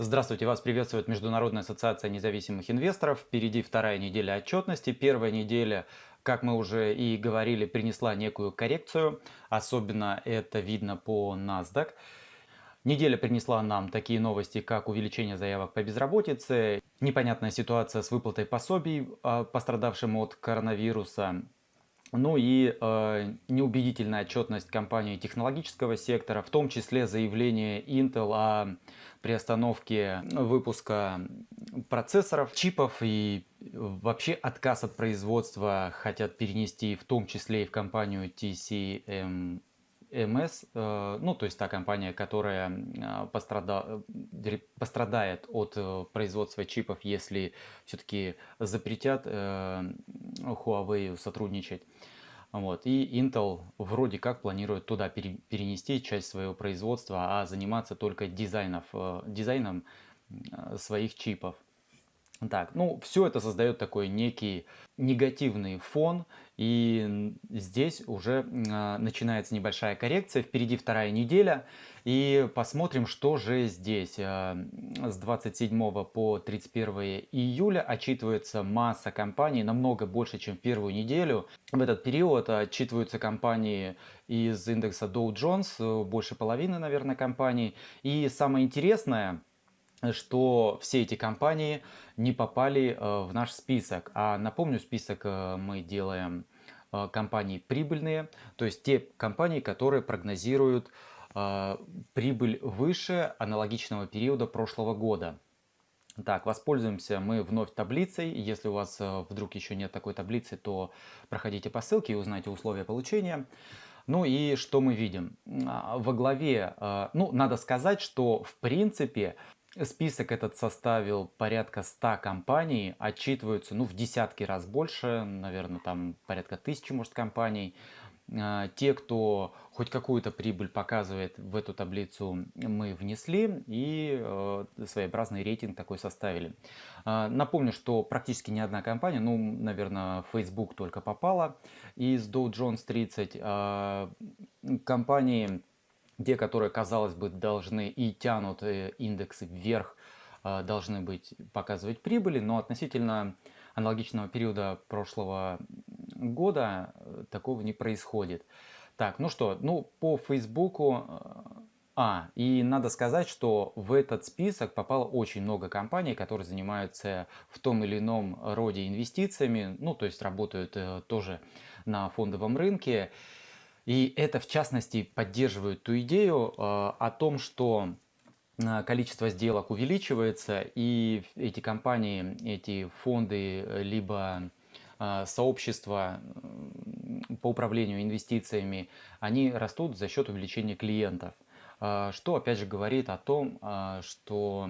Здравствуйте, вас приветствует Международная ассоциация независимых инвесторов. Впереди вторая неделя отчетности. Первая неделя, как мы уже и говорили, принесла некую коррекцию. Особенно это видно по NASDAQ. Неделя принесла нам такие новости, как увеличение заявок по безработице, непонятная ситуация с выплатой пособий а, пострадавшим от коронавируса, ну и э, неубедительная отчетность компании технологического сектора, в том числе заявление Intel о приостановке выпуска процессоров, чипов и вообще отказ от производства хотят перенести в том числе и в компанию TCM МС, э, ну то есть та компания, которая э, пострада... пострадает от э, производства чипов, если все-таки запретят Huawei сотрудничать. Вот. И Intel вроде как планирует туда перенести часть своего производства, а заниматься только дизайнов, дизайном своих чипов. Так, ну все это создает такой некий негативный фон, и здесь уже э, начинается небольшая коррекция, впереди вторая неделя, и посмотрим, что же здесь. Э, с 27 по 31 июля отчитывается масса компаний, намного больше, чем в первую неделю. В этот период отчитываются компании из индекса Dow Jones, больше половины, наверное, компаний. И самое интересное, что все эти компании не попали э, в наш список. А напомню, список э, мы делаем э, компании прибыльные, то есть те компании, которые прогнозируют прибыль выше аналогичного периода прошлого года. Так, воспользуемся мы вновь таблицей. Если у вас вдруг еще нет такой таблицы, то проходите по ссылке и узнайте условия получения. Ну и что мы видим? А, во главе, ну, надо сказать, что в принципе Список этот составил порядка 100 компаний, отчитываются ну, в десятки раз больше, наверное, там порядка тысячи, может, компаний. А, те, кто хоть какую-то прибыль показывает в эту таблицу, мы внесли и э, своеобразный рейтинг такой составили. А, напомню, что практически ни одна компания, ну, наверное, Facebook только попала из Dow Jones 30. А, компании те, которые, казалось бы, должны и тянут э, индексы вверх, э, должны быть показывать прибыли, но относительно аналогичного периода прошлого года э, такого не происходит. Так, ну что, ну по Фейсбуку... А, и надо сказать, что в этот список попало очень много компаний, которые занимаются в том или ином роде инвестициями, ну то есть работают тоже на фондовом рынке. И это в частности поддерживает ту идею э, о том, что э, количество сделок увеличивается, и эти компании, эти фонды, э, либо сообщества по управлению инвестициями, они растут за счет увеличения клиентов. Что опять же говорит о том, что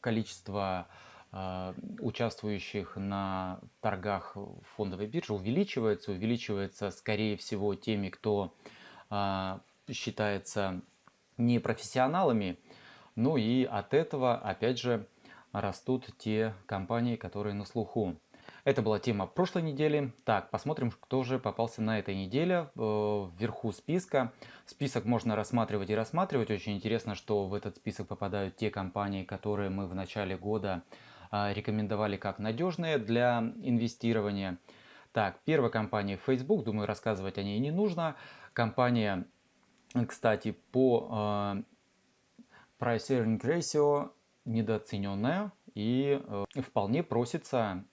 количество а, участвующих на торгах фондовой биржи увеличивается. Увеличивается, скорее всего, теми, кто а, считается непрофессионалами. Ну и от этого, опять же, растут те компании, которые на слуху. Это была тема прошлой недели. Так, посмотрим, кто же попался на этой неделе э, вверху списка. Список можно рассматривать и рассматривать. Очень интересно, что в этот список попадают те компании, которые мы в начале года а, рекомендовали как надежные для инвестирования. Так, первая компания Facebook, думаю, рассказывать о ней не нужно. Компания, кстати, по э, Price Earning Ratio недооцененная и э, вполне просится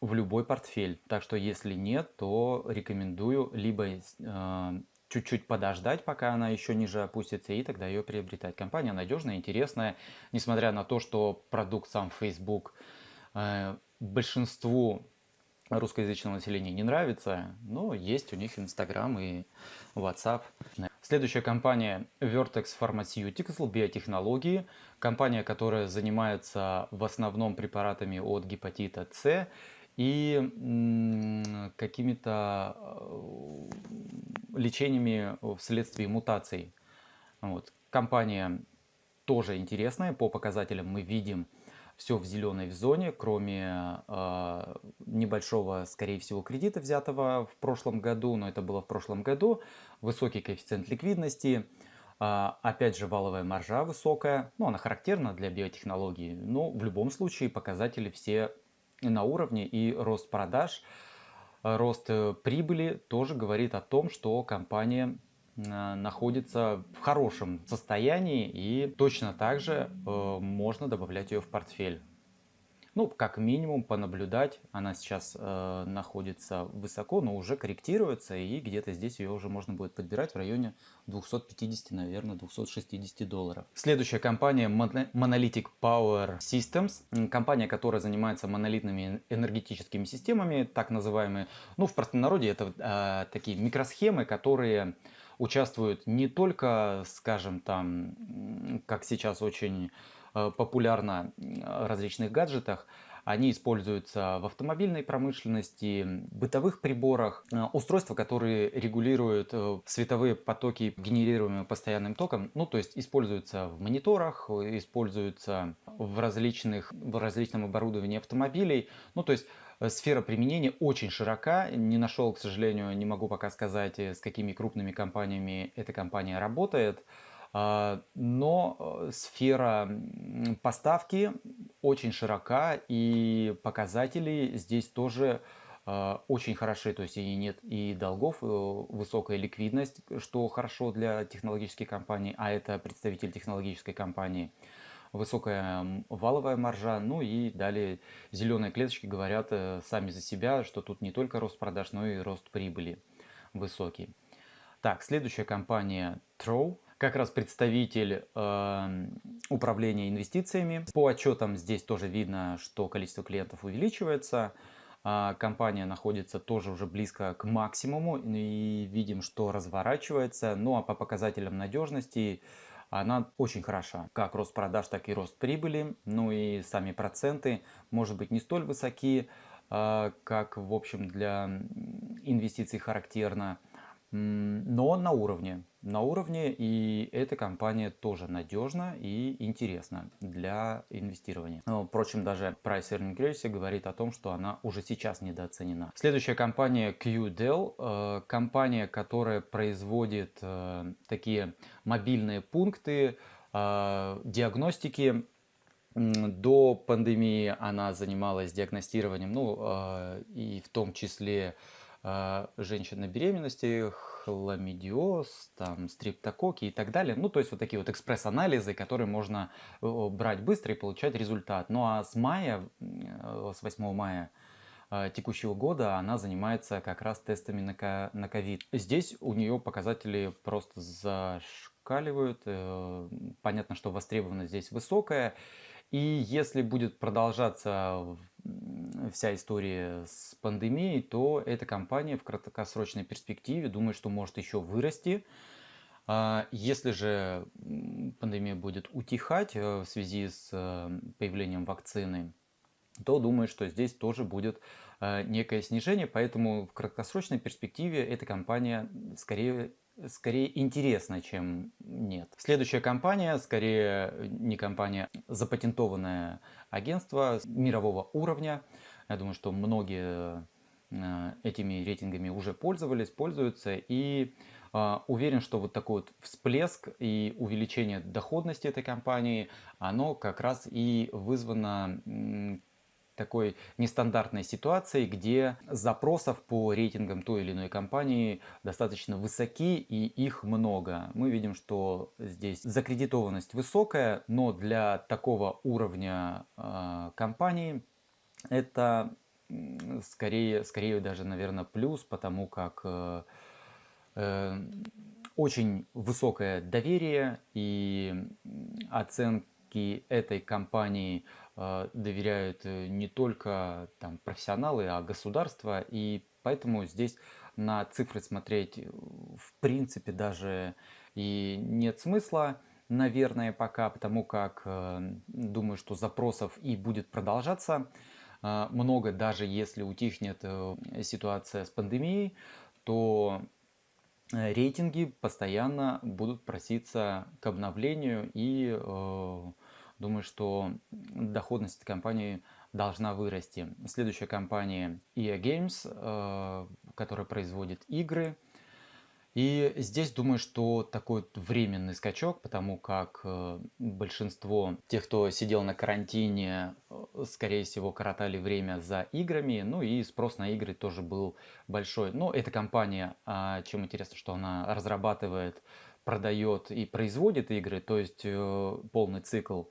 в любой портфель. Так что если нет, то рекомендую либо э, чуть-чуть подождать, пока она еще ниже опустится, и тогда ее приобретать. Компания надежная, интересная, несмотря на то, что продукт сам Facebook э, большинству русскоязычного населения не нравится, но есть у них Инстаграм и WhatsApp. Следующая компания Vertex Pharmaceuticals, биотехнологии. Компания, которая занимается в основном препаратами от гепатита С и какими-то лечениями вследствие мутаций. Вот. Компания тоже интересная, по показателям мы видим все в зеленой зоне, кроме э, небольшого, скорее всего, кредита, взятого в прошлом году, но это было в прошлом году, высокий коэффициент ликвидности, А, опять же, валовая маржа высокая, ну, она характерна для биотехнологий, но в любом случае показатели все на уровне. И рост продаж, рост э, прибыли тоже говорит о том, что компания э, находится в хорошем состоянии и точно так же э, можно добавлять ее в портфель. Ну, как минимум понаблюдать, она сейчас э, находится высоко, но уже корректируется, и где-то здесь ее уже можно будет подбирать в районе 250, наверное, 260 долларов. Следующая компания Monolithic Power Systems, компания, которая занимается монолитными энергетическими системами, так называемые, ну, в простонародье это э, такие микросхемы, которые участвуют не только, скажем, там, как сейчас очень популярна в различных гаджетах. Они используются в автомобильной промышленности, бытовых приборах, э, устройства, которые регулируют э, световые потоки, генерируемые постоянным током. Ну, то есть используются в мониторах, используются в, различных, в различном оборудовании автомобилей. Ну, то есть сфера применения очень широка. Не нашел, к сожалению, не могу пока сказать, с какими крупными компаниями эта компания работает. А, но э, сфера поставки очень широка и показатели здесь тоже а, очень хороши, то есть и нет и долгов, э, высокая ликвидность, что хорошо для технологической компании, а это представитель технологической компании, высокая валовая маржа, ну и далее зеленые клеточки говорят э, сами за себя, что тут не только рост продаж, но и рост прибыли высокий. Так, следующая компания Trow как раз представитель э, управления инвестициями. По отчетам здесь тоже видно, что количество клиентов увеличивается. Э, компания находится тоже уже близко к максимуму и видим, что разворачивается. Ну а по показателям надежности она очень хороша. Как рост продаж, так и рост прибыли. Ну и сами проценты, может быть, не столь высоки, э, как, в общем, для инвестиций характерно но на уровне. На уровне, и эта компания тоже надежна и интересна для инвестирования. Впрочем, даже Price Earning Ratio говорит о том, что она уже сейчас недооценена. Следующая компания QDEL, э, компания, которая производит э, такие мобильные пункты э, диагностики до пандемии она занималась диагностированием, ну и в том числе женщин на беременности, хламидиоз, там, стриптококи и так далее. Ну, то есть вот такие вот экспресс-анализы, которые можно брать быстро и получать результат. Ну, а с мая, э, с 8 мая а, текущего года она занимается как раз тестами на ковид. Здесь у нее показатели просто зашкаливают. Э, понятно, что востребованность здесь высокая. И если будет продолжаться вся история с пандемией, то эта компания в краткосрочной перспективе думает, что может еще вырасти. А если же пандемия будет утихать э, в связи с э, появлением вакцины, то думаю, что здесь тоже будет э, некое снижение, поэтому в краткосрочной перспективе эта компания скорее скорее интересно, чем нет. Следующая компания, скорее не компания, запатентованное агентство мирового уровня. Я думаю, что многие э, этими рейтингами уже пользовались, пользуются. И э, уверен, что вот такой вот всплеск и увеличение доходности этой компании, оно как раз и вызвано такой нестандартной ситуации, где запросов по рейтингам той или иной компании достаточно высоки и их много. Мы видим, что здесь закредитованность высокая, но для такого уровня э, компании это скорее, скорее даже, наверное, плюс, потому как э, э, очень высокое доверие и оценки этой компании доверяют э, не только там, профессионалы, а государство. И поэтому здесь на цифры смотреть э, в принципе даже и нет смысла, наверное, пока, потому как э, думаю, что запросов и будет продолжаться много, даже если утихнет ситуация с пандемией, то рейтинги постоянно будут проситься к обновлению и Думаю, что доходность этой компании должна вырасти. Следующая компания EA Games, э, которая производит игры. И здесь думаю, что такой временный скачок, потому как э, большинство тех, кто сидел на карантине, э, скорее всего, коротали время за играми, ну и спрос на игры тоже был большой. Но эта компания, а, чем интересно, что она разрабатывает, продает и производит игры, то есть полный цикл.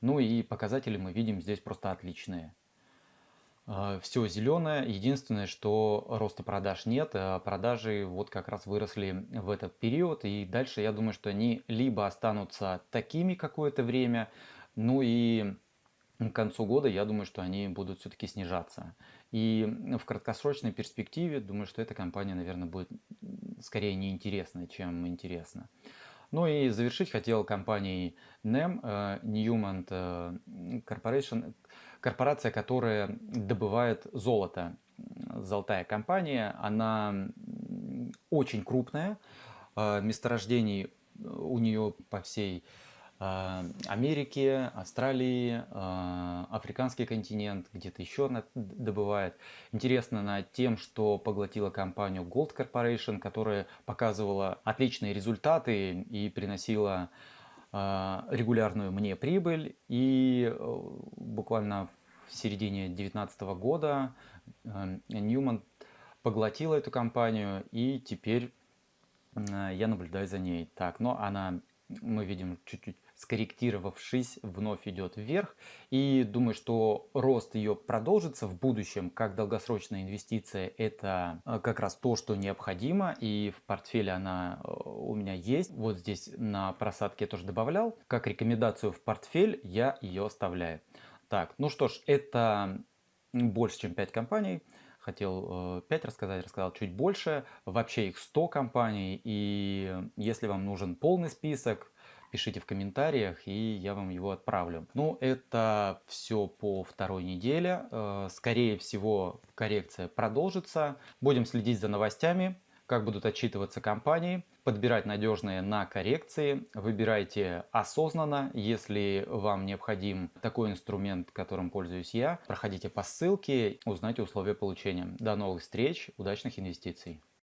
Ну и показатели мы видим здесь просто отличные. А, Все зеленое. Единственное, что роста продаж нет. а Продажи вот как раз выросли в этот период. И дальше я думаю, что они либо останутся такими какое-то время, ну и к концу года я думаю, что они будут все-таки снижаться. И в краткосрочной перспективе думаю, что эта компания, наверное, будет скорее неинтересна, чем интересна. Ну и завершить хотел компанией NEM, э, Newmont э, Corporation, корпорация, которая добывает золото. Золотая компания, она очень крупная, э, месторождений у нее по всей Америки, Австралии, а, африканский континент, где-то еще добывает. Интересно над тем, что поглотила компанию Gold Corporation, которая показывала отличные результаты и приносила а, регулярную мне прибыль. И э, буквально в середине 2019 года Ньюман поглотила эту компанию, и теперь я наблюдаю за ней. Так, но она, мы видим, чуть-чуть скорректировавшись, вновь идет вверх. И думаю, что рост ее продолжится в будущем, как долгосрочная инвестиция. Это э, как раз то, что необходимо. И в портфеле она э, у меня есть. Вот здесь на просадке я тоже добавлял. Как рекомендацию в портфель я ее оставляю. Так, ну что ж, это больше, чем 5 компаний хотел 5 э, рассказать, рассказал чуть больше. Вообще их 100 компаний. И если вам нужен полный список, пишите в комментариях, и я вам его отправлю. Ну, это все по второй неделе. Э, скорее всего, коррекция продолжится. Будем следить за новостями, как будут отчитываться компании, подбирать надежные на коррекции. Выбирайте осознанно, если вам необходим такой инструмент, которым пользуюсь я. Проходите по ссылке, узнайте условия получения. До новых встреч, удачных инвестиций!